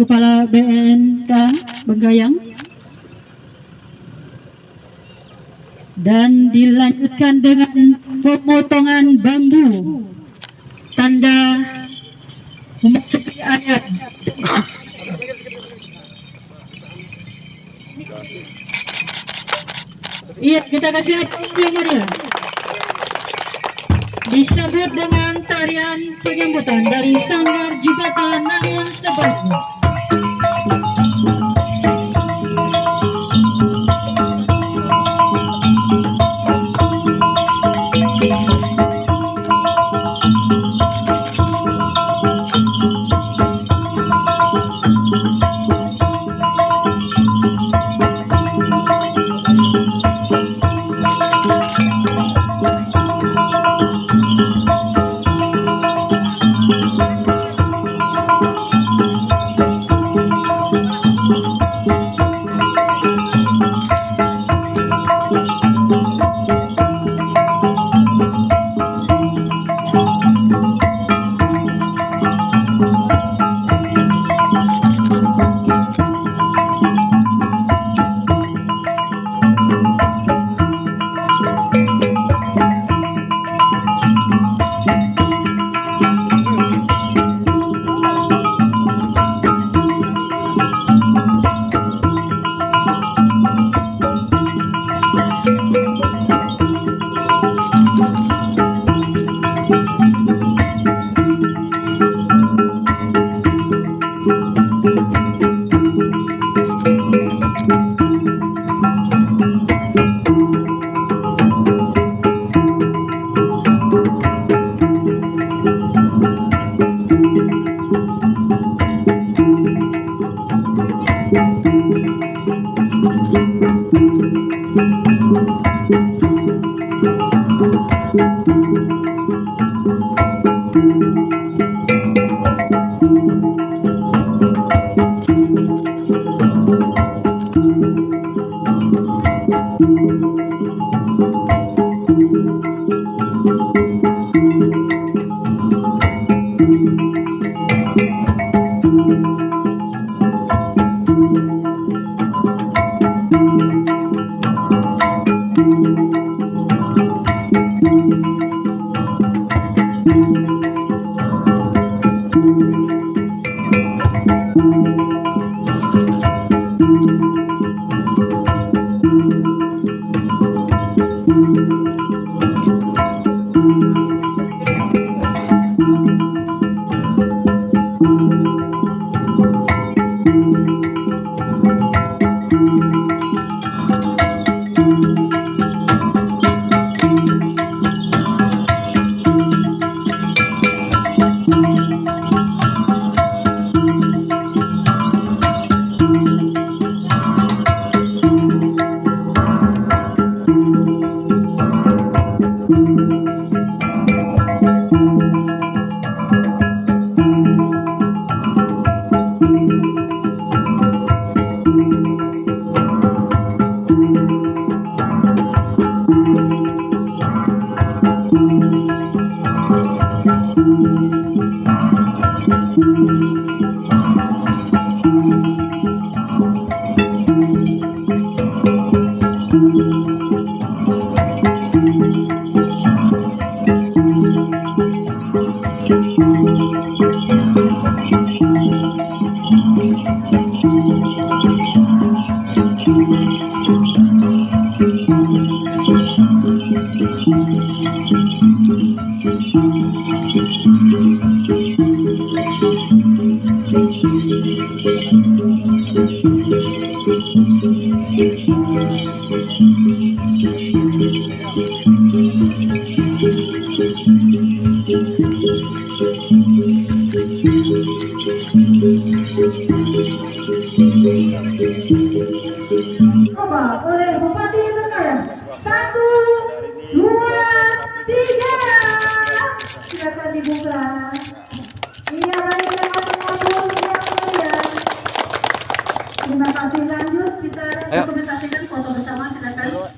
Kepala BNK Benggayang. Dan dilanjutkan dengan pemotongan bambu. Tanda memasuki ayat. Iya kita kasih aplausnya dia. Disebut dengan tarian penyambutan dari Sanggar Jibatan Thank you. Oleh Bupati Bengkaya. Satu, dua, tiga. Silakan dibuka. Iya, baik terima kasih lanjut kita dokumentasikan foto bersama